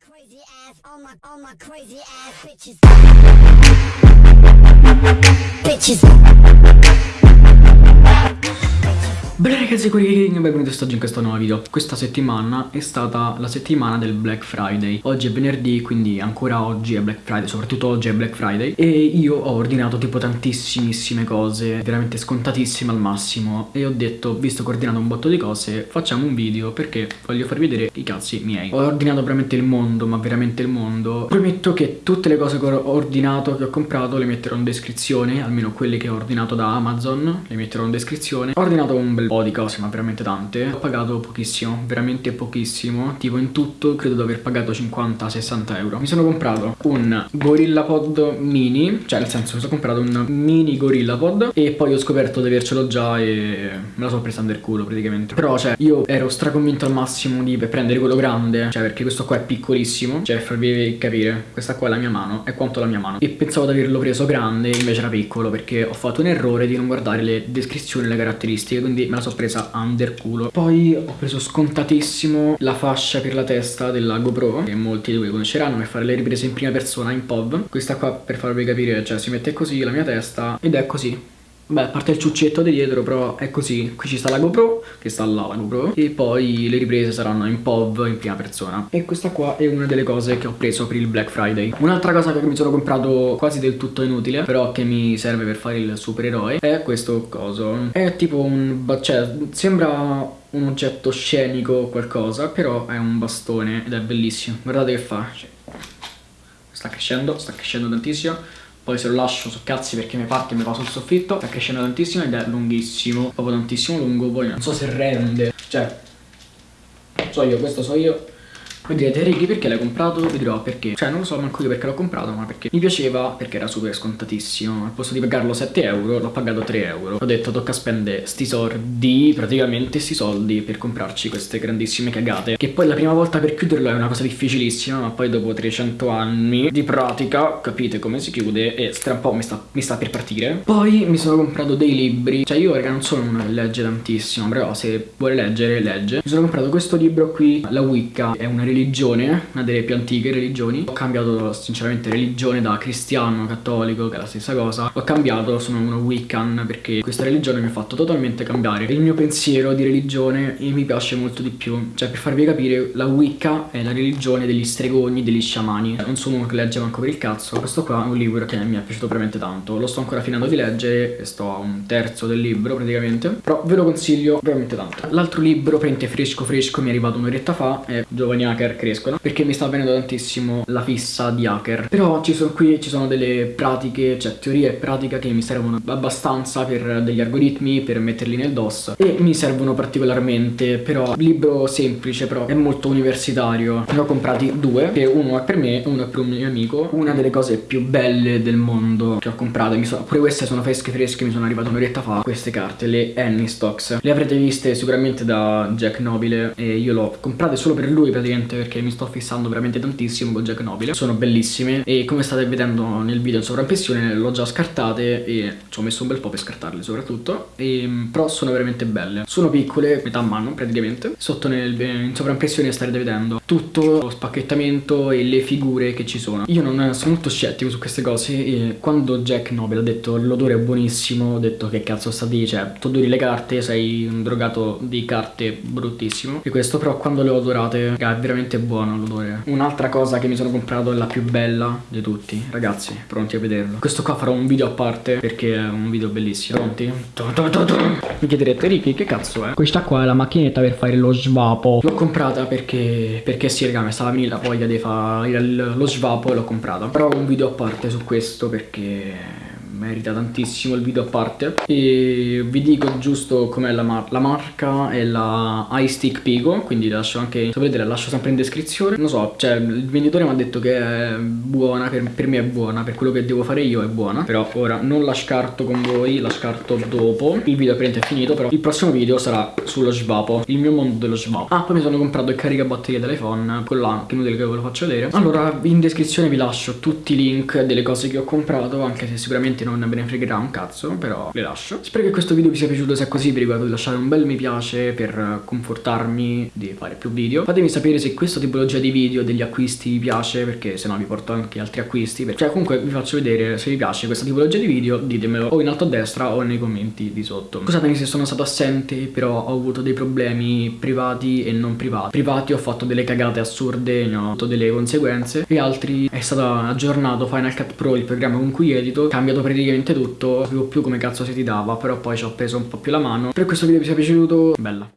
crazy ass, all my, all my crazy ass bitches. Bitches. Bene ragazzi, qui benvenuti oggi in questo nuovo video. Questa settimana è stata la settimana del Black Friday. Oggi è venerdì, quindi ancora oggi è Black Friday Soprattutto oggi è Black Friday. E io ho ordinato tipo tantissimissime cose Veramente scontatissime al massimo. E ho detto, visto che ho ordinato un botto di cose Facciamo un video perché voglio farvi vedere i cazzi miei. Ho ordinato veramente il mondo, ma veramente il mondo. Prometto che tutte le cose che ho ordinato, che ho comprato Le metterò in descrizione Almeno quelle che ho ordinato da Amazon Le metterò in descrizione. Ho ordinato un bel po' di cose ma veramente tante. Ho pagato pochissimo, veramente pochissimo. Tipo in tutto credo di aver pagato 50-60 euro. Mi sono comprato un GorillaPod mini Cioè nel senso mi sono comprato un mini GorillaPod E poi ho scoperto di avercelo già e me la sono presa under culo praticamente. Però cioè io ero straconvinto al massimo di prendere quello grande Cioè perché questo qua è piccolissimo Cioè farvi capire questa qua è la mia mano È quanto la mia mano. E pensavo di averlo preso grande invece era piccolo Perché ho fatto un errore di non guardare le descrizioni e le caratteristiche Quindi la sono presa under culo. Poi ho preso scontatissimo la fascia per la testa della GoPro Che molti di voi conosceranno per fare le riprese in prima persona in POV Questa qua per farvi capire cioè si mette così la mia testa ed è così Beh, a parte il ciuccetto di dietro, però è così. Qui ci sta la GoPro, che sta là la GoPro, e poi le riprese saranno in POV in prima persona. E questa qua è una delle cose che ho preso per il Black Friday. Un'altra cosa che mi sono comprato quasi del tutto inutile, però che mi serve per fare il supereroe, è questo coso. È tipo un... cioè, sembra un oggetto scenico o qualcosa, però è un bastone ed è bellissimo. Guardate che fa. Cioè, sta crescendo, sta crescendo tantissimo poi se lo lascio su cazzi perché mi parte e mi va sul soffitto sta crescendo tantissimo ed è lunghissimo proprio tantissimo lungo poi non so se rende. Cioè so io questo so io voi direte Ricky perché l'hai comprato? Vi dirò perché. Cioè non lo so manco io perché l'ho comprato ma perché mi piaceva perché era super scontatissimo. Al posto di pagarlo 7 euro l'ho pagato 3 euro. Ho detto tocca spendere sti soldi Praticamente sti soldi per comprarci queste grandissime cagate. Che poi la prima volta per chiuderlo è una cosa difficilissima Ma poi dopo 300 anni di pratica capite come si chiude E tra un po' mi sta, mi sta per partire. Poi mi sono comprato dei libri. Cioè io raga non sono uno che legge tantissimo Però se vuole leggere legge. Mi sono comprato questo libro qui La Wicca. È una religione religione, una delle più antiche religioni. Ho cambiato sinceramente religione da cristiano, cattolico, che è la stessa cosa. Ho cambiato, sono uno Wiccan perché questa religione mi ha fatto totalmente cambiare il mio pensiero di religione e mi piace molto di più. Cioè per farvi capire, la Wicca è la religione degli stregoni, degli sciamani. Non sono uno che legge manco per il cazzo. Questo qua è un libro che mi è piaciuto veramente tanto. Lo sto ancora finendo di leggere e sto a un terzo del libro praticamente. Però ve lo consiglio veramente tanto. L'altro libro, prende fresco fresco, mi è arrivato un'oretta fa, è Giovani Hacker crescono perché mi sta venendo tantissimo la fissa di hacker. Però ci sono qui ci sono delle pratiche cioè teorie e pratica che mi servono abbastanza per degli algoritmi per metterli nel DOS e mi servono particolarmente. Però libro semplice però è molto universitario. Ne ho comprati due che uno è per me e uno è per un mio amico. Una delle cose più belle del mondo che ho comprato sono, pure queste sono fresche fresche mi sono arrivate un'oretta fa queste carte le Annie Stocks. Le avrete viste sicuramente da Jack Nobile e io l'ho comprate solo per lui praticamente perché mi sto fissando veramente tantissimo con Jack Nobile. Sono bellissime e come state vedendo nel video in sovraimpressione l'ho già scartate e ci ho messo un bel po' per scartarle soprattutto. E, Però sono veramente belle. Sono piccole, metà mano praticamente. Sotto nel, in sovraimpressione starete vedendo tutto lo spacchettamento e le figure che ci sono. Io non sono molto scettico su queste cose e quando Jack Nobile ha detto l'odore è buonissimo Ho detto che cazzo sta di, cioè tu odori le carte sei un drogato di carte bruttissimo. E questo però quando le ho odorate è veramente veramente buono l'odore. Un'altra cosa che mi sono comprato è la più bella di tutti. Ragazzi, pronti a vederlo. Questo qua farò un video a parte perché è un video bellissimo. Pronti? Mi chiederete Ricky che cazzo è? Questa qua è la macchinetta per fare lo svapo. L'ho comprata perché, perché sì raga mi stava venendo la voglia di fare lo svapo e l'ho comprata. Però un video a parte su questo perché merita tantissimo il video a parte. E vi dico giusto com'è la, mar la marca è la iStick Pico quindi lascio anche se volete la lascio sempre in descrizione. Non so cioè il venditore mi ha detto che è buona per, per, me è buona per quello che devo fare io è buona. Però ora non la scarto con voi la scarto dopo. Il video è finito però il prossimo video sarà sullo svapo il mio mondo dello svapo. Ah poi mi sono comprato il caricabatterie dell'iPhone quello là che inutile che ve lo faccio vedere. Allora in descrizione vi lascio tutti i link delle cose che ho comprato anche se sicuramente non me ne fregherà un cazzo, però le lascio. Spero che questo video vi sia piaciuto, se è così vi ricordo di lasciare un bel mi piace per confortarmi di fare più video. Fatemi sapere se questa tipologia di video degli acquisti vi piace, perché se no vi porto anche altri acquisti. Cioè comunque vi faccio vedere se vi piace questa tipologia di video, ditemelo o in alto a destra o nei commenti di sotto. Scusatemi se sono stato assente, però ho avuto dei problemi privati e non privati. Privati ho fatto delle cagate assurde, ne ho avuto delle conseguenze e altri è stato aggiornato Final Cut Pro, il programma con cui edito, cambiato praticamente tutto, non più come cazzo si ti dava, però poi ci ho preso un po' più la mano. Per questo video vi sia piaciuto, bella.